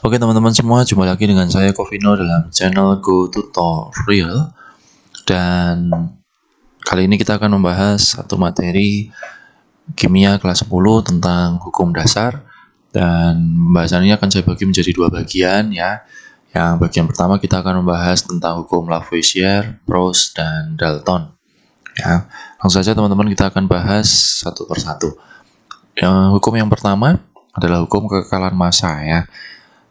Oke teman-teman semua, jumpa lagi dengan saya Covino dalam channel Go Tutorial. Dan kali ini kita akan membahas satu materi kimia kelas 10 tentang hukum dasar. Dan pembahasannya akan saya bagi menjadi dua bagian ya. Yang bagian pertama kita akan membahas tentang hukum Lavoisier, Proust, dan Dalton ya. Langsung saja teman-teman kita akan bahas satu persatu. Yang hukum yang pertama adalah hukum kekekalan massa ya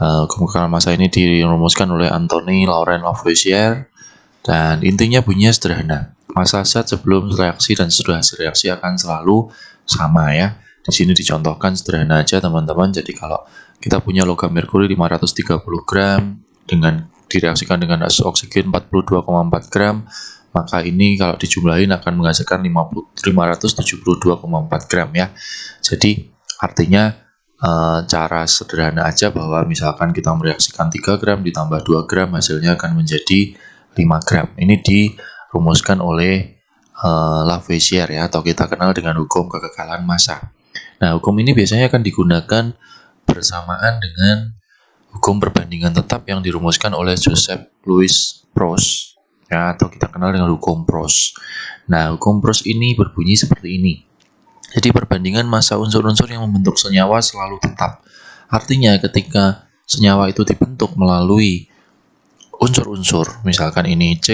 Uh, kekekalan massa ini dirumuskan oleh Anthony Laurent Lavoisier dan intinya bunyinya sederhana. Massa zat sebelum reaksi dan setelah reaksi akan selalu sama ya. Di sini dicontohkan sederhana aja teman-teman. Jadi kalau kita punya logam merkuri 530 gram dengan direaksikan dengan oksigen 42,4 gram, maka ini kalau dijumlahin akan menghasilkan 572,4 gram ya. Jadi artinya e, cara sederhana aja bahwa misalkan kita mereaksikan 3 gram ditambah 2 gram hasilnya akan menjadi 5 gram. Ini dirumuskan oleh e, Lavoisier ya atau kita kenal dengan hukum kekekalan massa. Nah, hukum ini biasanya akan digunakan bersamaan dengan hukum perbandingan tetap yang dirumuskan oleh Joseph Louis Proust ya atau kita kenal dengan hukum Proust. Nah, hukum Proust ini berbunyi seperti ini. Jadi perbandingan massa unsur-unsur yang membentuk senyawa selalu tetap. Artinya ketika senyawa itu dibentuk melalui unsur-unsur, misalkan ini C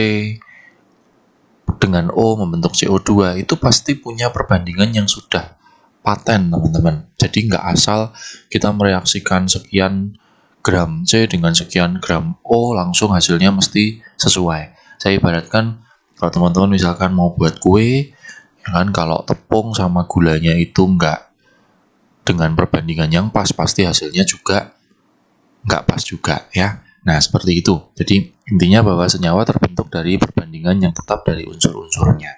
dengan O membentuk CO2, itu pasti punya perbandingan yang sudah paten teman-teman. Jadi nggak asal kita mereaksikan sekian gram C dengan sekian gram O langsung hasilnya mesti sesuai. Saya ibaratkan kalau teman-teman misalkan mau buat kue, kan kalau tepung sama gulanya itu enggak dengan perbandingan yang pas pasti hasilnya juga enggak pas juga ya. Nah seperti itu. Jadi intinya bahwa senyawa terbentuk dari perbandingan yang tetap dari unsur-unsurnya.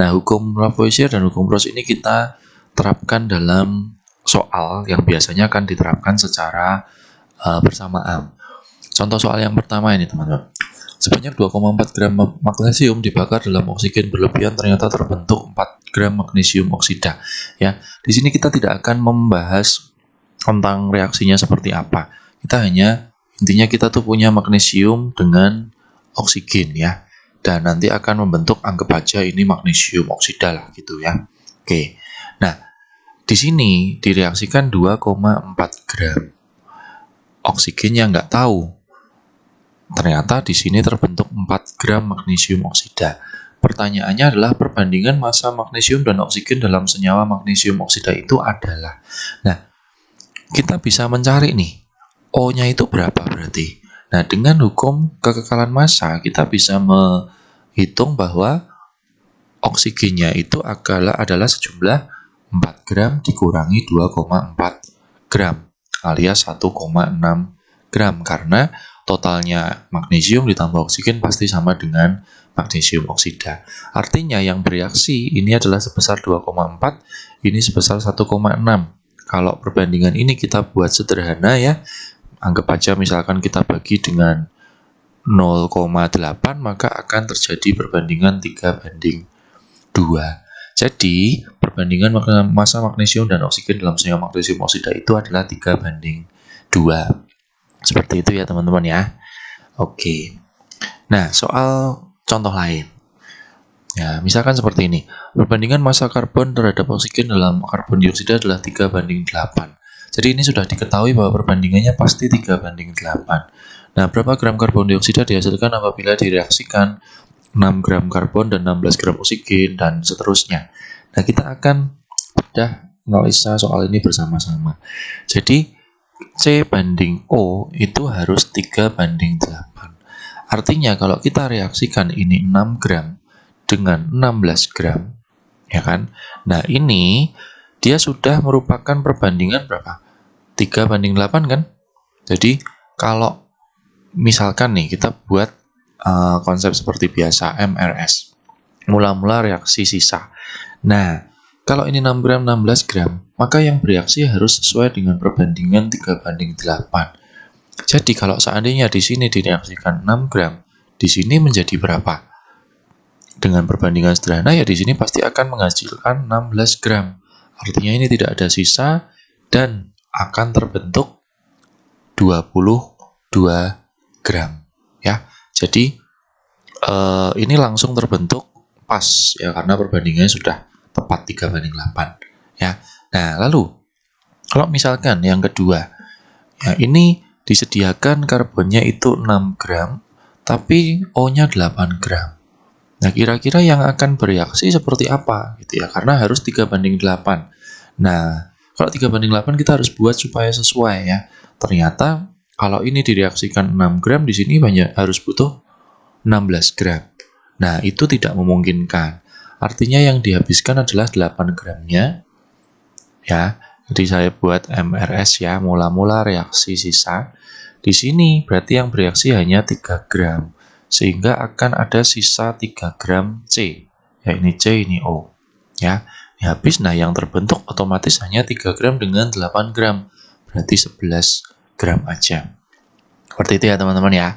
Nah hukum Lavoisier dan hukum Proust ini kita terapkan dalam soal yang biasanya akan diterapkan secara uh, bersamaan. Contoh soal yang pertama ini teman-teman Sebanyak 2,4 gram magnesium dibakar dalam oksigen berlebihan ternyata terbentuk 4 gram magnesium oksida. Ya, di sini kita tidak akan membahas tentang reaksinya seperti apa. Kita hanya intinya kita tuh punya magnesium dengan oksigen ya. Dan nanti akan membentuk anggap aja ini magnesium oksida lah gitu ya. Oke. Nah, di sini direaksikan 2,4 gram. Oksigennya nggak tahu Ternyata di sini terbentuk 4 gram magnesium oksida. Pertanyaannya adalah perbandingan massa magnesium dan oksigen dalam senyawa magnesium oksida itu adalah. Nah, kita bisa mencari nih, O-nya itu berapa berarti? Nah, dengan hukum kekekalan massa, kita bisa menghitung bahwa oksigennya itu adalah, adalah sejumlah 4 gram dikurangi 2,4 gram alias 1,6 gram karena totalnya magnesium ditambah oksigen pasti sama dengan magnesium oksida. Artinya yang bereaksi ini adalah sebesar 2,4, ini sebesar 1,6. Kalau perbandingan ini kita buat sederhana ya, anggap aja misalkan kita bagi dengan 0,8 maka akan terjadi perbandingan 3 banding 2. Jadi, perbandingan massa magnesium dan oksigen dalam senyawa magnesium oksida itu adalah 3 banding 2. Seperti itu ya teman-teman ya. Oke. Nah, soal contoh lain. Ya, misalkan seperti ini. Perbandingan massa karbon terhadap oksigen dalam karbon dioksida adalah 3 banding 8. Jadi ini sudah diketahui bahwa perbandingannya pasti 3 banding 8. Nah, berapa gram karbon dioksida dihasilkan apabila direaksikan 6 gram karbon dan 16 gram oksigen dan seterusnya. Nah, kita akan sudah analisa soal ini bersama-sama. Jadi, C banding O itu harus 3 banding 8. Artinya kalau kita reaksikan ini 6 gram dengan 16 gram, ya kan? Nah ini dia sudah merupakan perbandingan berapa? 3 banding 8 kan? Jadi kalau misalkan nih kita buat uh, konsep seperti biasa MRS. Mula-mula reaksi sisa. Nah, kalau ini 6 gram 16 gram, maka yang bereaksi harus sesuai dengan perbandingan 3 banding 8. Jadi kalau seandainya di sini direaksikan 6 gram, di sini menjadi berapa? Dengan perbandingan sederhana ya di sini pasti akan menghasilkan 16 gram. Artinya ini tidak ada sisa dan akan terbentuk 22 gram ya. Jadi eh, ini langsung terbentuk pas ya karena perbandingannya sudah tepat 3 banding 8 ya. Nah, lalu kalau misalkan yang kedua ya ini disediakan karbonnya itu 6 gram tapi O-nya 8 gram. Nah, kira-kira yang akan bereaksi seperti apa gitu ya? Karena harus 3 banding 8. Nah, kalau 3 banding 8 kita harus buat supaya sesuai ya. Ternyata kalau ini direaksikan 6 gram di sini banyak harus butuh 16 gram. Nah, itu tidak memungkinkan. Artinya yang dihabiskan adalah 8 gramnya. Ya, jadi saya buat MRS ya, mula-mula reaksi sisa. Di sini berarti yang bereaksi hanya 3 gram. Sehingga akan ada sisa 3 gram C. Ya, ini C, ini O. Ya, ya habis. Nah, yang terbentuk otomatis hanya 3 gram dengan 8 gram. Berarti 11 gram aja. Seperti itu ya teman-teman ya.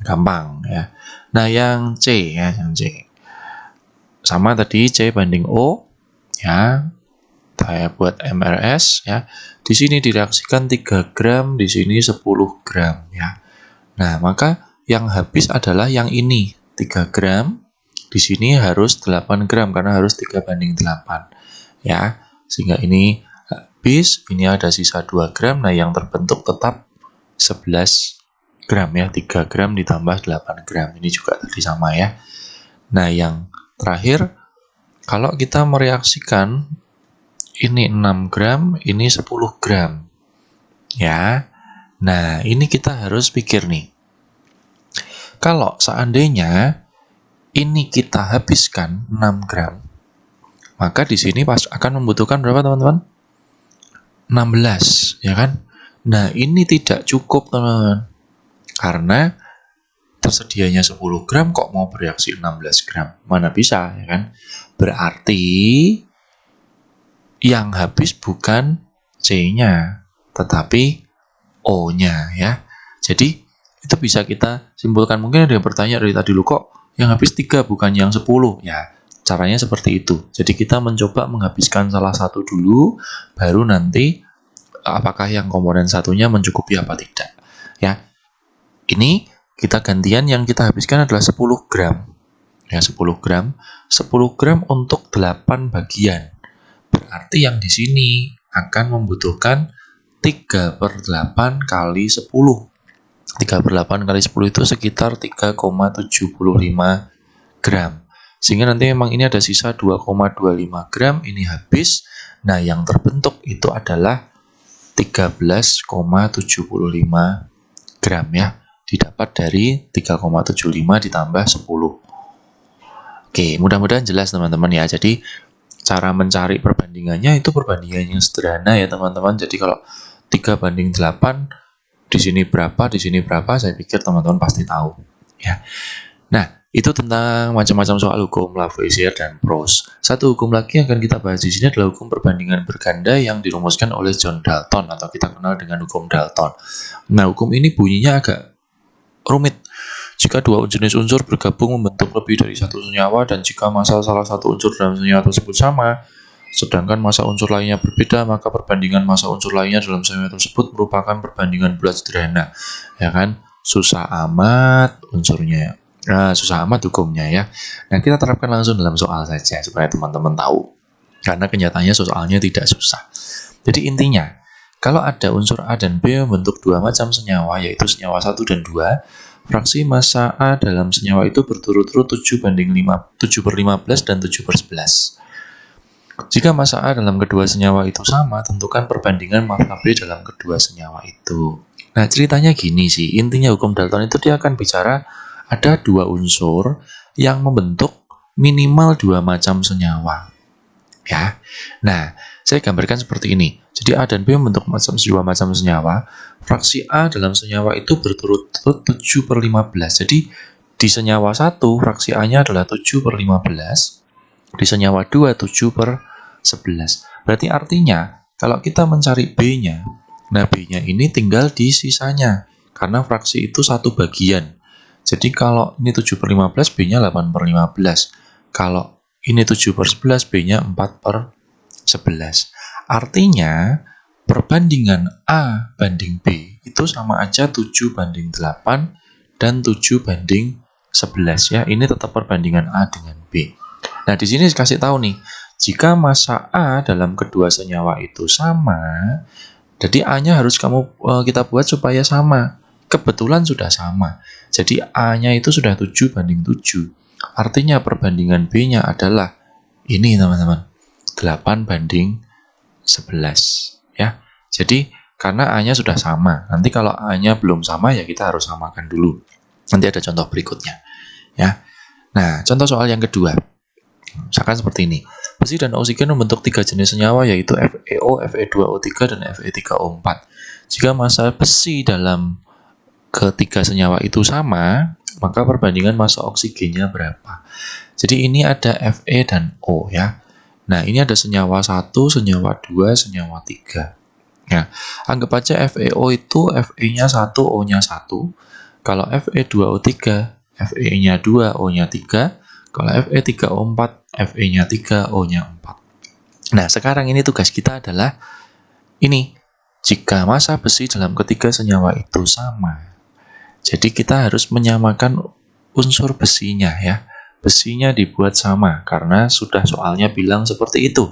Gampang ya. Nah, yang C ya, yang C. Sama tadi C banding O ya. Saya buat MRS ya. Di sini direaksikan 3 gram, di sini 10 gram ya. Nah, maka yang habis adalah yang ini, 3 gram di sini harus 8 gram karena harus 3 banding 8 ya sehingga ini habis ini ada sisa 2 gram nah yang terbentuk tetap 11 gram ya 3 gram ditambah 8 gram ini juga tadi sama ya nah yang terakhir kalau kita mereaksikan ini 6 gram ini 10 gram ya nah ini kita harus pikir nih kalau seandainya ini kita habiskan 6 gram, maka di sini pas akan membutuhkan berapa teman-teman? 16, ya kan? Nah, ini tidak cukup teman-teman. Karena tersedianya 10 gram kok mau bereaksi 16 gram. Mana bisa, ya kan? Berarti yang habis bukan C-nya, tetapi O-nya ya. Jadi itu bisa kita simpulkan. Mungkin ada yang bertanya dari tadi lu kok yang habis tiga bukan yang sepuluh ya caranya seperti itu jadi kita mencoba menghabiskan salah satu dulu baru nanti apakah yang komponen satunya mencukupi apa tidak ya ini kita gantian yang kita habiskan adalah 10 gram ya 10 gram 10 gram untuk 8 bagian berarti yang di sini akan membutuhkan 3 per 8 kali 10 3 per 8 kali 10 itu sekitar 3,75 gram. Sehingga nanti memang ini ada sisa 2,25 gram, ini habis. Nah, yang terbentuk itu adalah 13,75 gram ya. Didapat dari 3,75 ditambah 10. Oke, mudah-mudahan jelas teman-teman ya. Jadi, cara mencari perbandingannya itu perbandingan yang sederhana ya teman-teman. Jadi, kalau 3 banding 8 di sini berapa, di sini berapa, saya pikir teman-teman pasti tahu. Ya. Nah, itu tentang macam-macam soal hukum Lavoisier dan Proust. Satu hukum lagi yang akan kita bahas di sini adalah hukum perbandingan berganda yang dirumuskan oleh John Dalton atau kita kenal dengan hukum Dalton. Nah, hukum ini bunyinya agak rumit. Jika dua jenis unsur bergabung membentuk lebih dari satu senyawa dan jika massa salah satu unsur dalam senyawa tersebut sama, sedangkan masa unsur lainnya berbeda, maka perbandingan masa unsur lainnya dalam senyawa tersebut merupakan perbandingan bulat sederhana. Ya kan? Susah amat unsurnya. Nah, susah amat hukumnya ya. Nah, kita terapkan langsung dalam soal saja supaya teman-teman tahu. Karena kenyataannya soalnya tidak susah. Jadi intinya, kalau ada unsur A dan B membentuk dua macam senyawa, yaitu senyawa 1 dan 2, fraksi massa A dalam senyawa itu berturut-turut 7 banding 5, 7 per 15 dan 7 per 11. Jika massa A dalam kedua senyawa itu sama, tentukan perbandingan massa B dalam kedua senyawa itu. Nah, ceritanya gini sih, intinya hukum Dalton itu dia akan bicara ada dua unsur yang membentuk minimal dua macam senyawa. Ya, nah, saya gambarkan seperti ini. Jadi A dan B membentuk macam dua macam senyawa. Fraksi A dalam senyawa itu berturut-turut 7 per 15. Jadi di senyawa 1, fraksi A-nya adalah 7 per 15 di senyawa 2 7 per 11. Berarti artinya kalau kita mencari B-nya, nah B-nya ini tinggal di sisanya karena fraksi itu satu bagian. Jadi kalau ini 7 per 15, B-nya 8 per 15. Kalau ini 7 per 11, B-nya 4 per 11. Artinya perbandingan A banding B itu sama aja 7 banding 8 dan 7 banding 11 ya. Ini tetap perbandingan A dengan B. Nah, di sini kasih tahu nih, jika massa A dalam kedua senyawa itu sama, jadi A-nya harus kamu uh, kita buat supaya sama. Kebetulan sudah sama. Jadi A-nya itu sudah 7 banding 7. Artinya perbandingan B-nya adalah ini teman-teman. 8 banding 11 ya. Jadi karena A-nya sudah sama. Nanti kalau A-nya belum sama ya kita harus samakan dulu. Nanti ada contoh berikutnya ya. Nah, contoh soal yang kedua. Misalkan seperti ini. Besi dan oksigen membentuk tiga jenis senyawa yaitu FeO, Fe2O3 dan Fe3O4. Jika massa besi dalam ketiga senyawa itu sama, maka perbandingan massa oksigennya berapa? Jadi ini ada Fe dan O ya. Nah, ini ada senyawa 1, senyawa 2, senyawa 3. Ya, anggap aja FeO itu Fe-nya 1, O-nya 1. Kalau Fe2O3, Fe-nya 2, O-nya 3. Kalau Fe3O4, Fe-nya 3, O-nya 4. Nah, sekarang ini tugas kita adalah ini. Jika massa besi dalam ketiga senyawa itu sama, jadi kita harus menyamakan unsur besinya ya. Besinya dibuat sama karena sudah soalnya bilang seperti itu.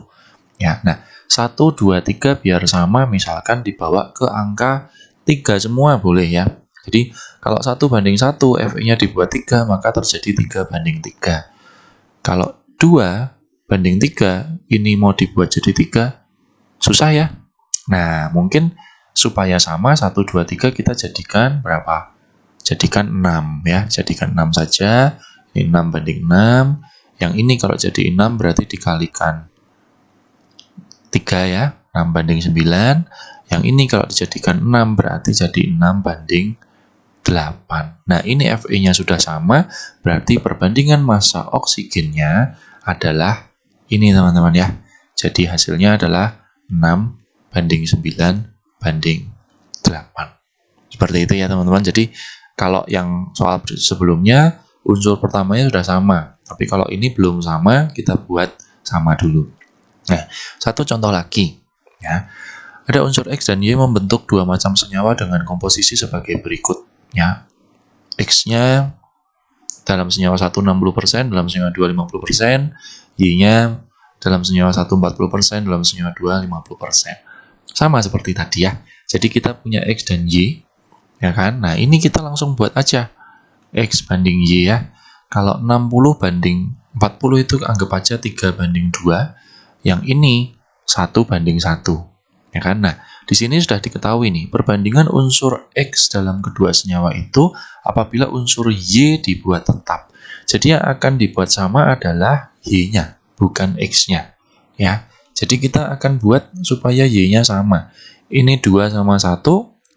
Ya, nah 1, 2, 3 biar sama misalkan dibawa ke angka 3 semua boleh ya. Jadi kalau 1 banding 1 Fe-nya dibuat 3 maka terjadi 3 banding 3. Kalau 2 banding 3 ini mau dibuat jadi 3, susah ya? Nah, mungkin supaya sama 1, 2, 3 kita jadikan berapa? Jadikan 6 ya, jadikan 6 saja. Ini 6 banding 6. Yang ini kalau jadi 6 berarti dikalikan 3 ya, 6 banding 9. Yang ini kalau dijadikan 6 berarti jadi 6 banding 8. Nah, ini Fe-nya sudah sama, berarti perbandingan massa oksigennya adalah ini teman-teman ya. Jadi hasilnya adalah 6 banding 9 banding 8. Seperti itu ya teman-teman. Jadi kalau yang soal sebelumnya unsur pertamanya sudah sama. Tapi kalau ini belum sama, kita buat sama dulu. Nah, satu contoh lagi ya. Ada unsur X dan Y membentuk dua macam senyawa dengan komposisi sebagai berikut ya X-nya dalam senyawa 1 60%, dalam senyawa 2 50%, Y-nya dalam senyawa 1 40%, dalam senyawa 2 50%. Sama seperti tadi ya. Jadi kita punya X dan Y, ya kan? Nah, ini kita langsung buat aja. X banding Y ya. Kalau 60 banding 40 itu anggap aja 3 banding 2. Yang ini 1 banding 1. Ya kan? Nah, di sini sudah diketahui nih, perbandingan unsur X dalam kedua senyawa itu apabila unsur Y dibuat tetap. Jadi yang akan dibuat sama adalah Y-nya, bukan X-nya. Ya. Jadi kita akan buat supaya Y-nya sama. Ini 2 sama 1,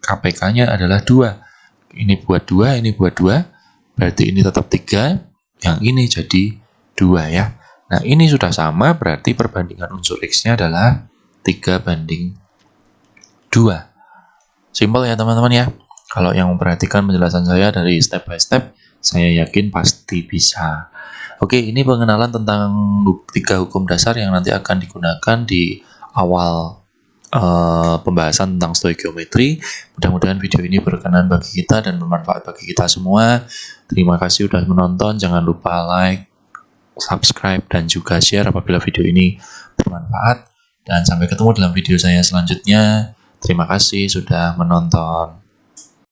KPK-nya adalah 2. Ini buat 2, ini buat 2, berarti ini tetap 3, yang ini jadi 2 ya. Nah, ini sudah sama, berarti perbandingan unsur X-nya adalah 3 banding 2. Simpel ya teman-teman ya. Kalau yang memperhatikan penjelasan saya dari step by step, saya yakin pasti bisa. Oke, ini pengenalan tentang tiga hukum dasar yang nanti akan digunakan di awal uh, pembahasan tentang stoikiometri. Mudah-mudahan video ini berkenan bagi kita dan bermanfaat bagi kita semua. Terima kasih sudah menonton. Jangan lupa like, subscribe, dan juga share apabila video ini bermanfaat. Dan sampai ketemu dalam video saya selanjutnya. Terima kasih sudah menonton.